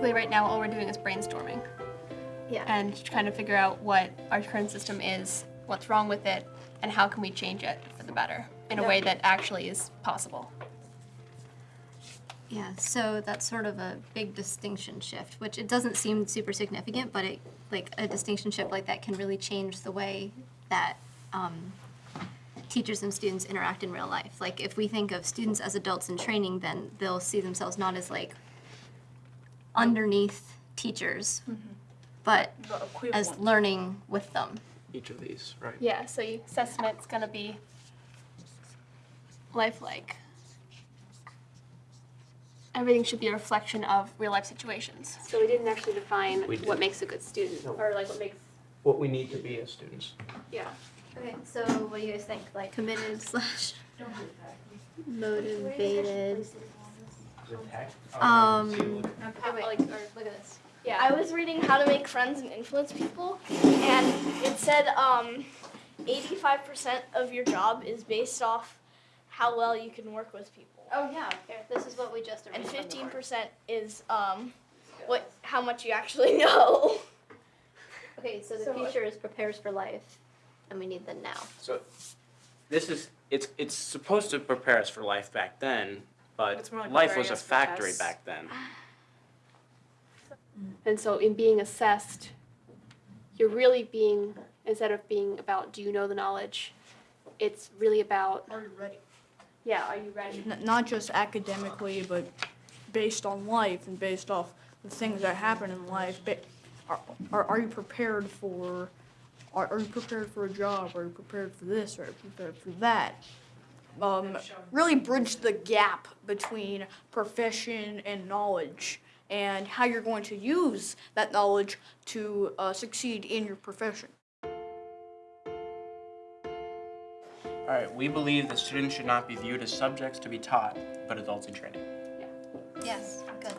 basically right now all we're doing is brainstorming Yeah. and trying to figure out what our current system is, what's wrong with it, and how can we change it for the better in a way that actually is possible. Yeah, so that's sort of a big distinction shift, which it doesn't seem super significant, but it like a distinction shift like that can really change the way that um, teachers and students interact in real life. Like if we think of students as adults in training, then they'll see themselves not as like underneath teachers, mm-hmm. but as learning with them. Each of these, right? Yeah, so your assessment's gonna be lifelike. Everything should be a reflection of real life situations. So we didn't actually define We did. what makes a good student No. or like what makes What we need to be as students. yeah. Okay, so what do you guys think? Like committed slash motivated. Um, like or look at this. Yeah. I was reading How to Make Friends and Influence People, and it said um, 85% of your job is based off how well you can work with people, Oh yeah, this is what we just and arranged on the board. 15% is um, what how much you actually know. Okay, so the So- future is prepares for life, and we need the now. So this is it's it's supposed to prepare us for life back then, but It's more like life was a us for factory tests. back then. And so in being assessed, you're really being instead of being about do you know the knowledge, it's really about Are you ready? yeah, are you ready? N- not just academically, but based on life and based off the things that happen in life. Ba- are, are, are you prepared for? Are, are you prepared for a job? Are you prepared for this? Are you prepared for that? Um, really bridge the gap between profession and knowledge, and how you're going to use that knowledge to uh, succeed in your profession. All right, we believe that students should not be viewed as subjects to be taught, but adults in training. Yeah. Yes, good.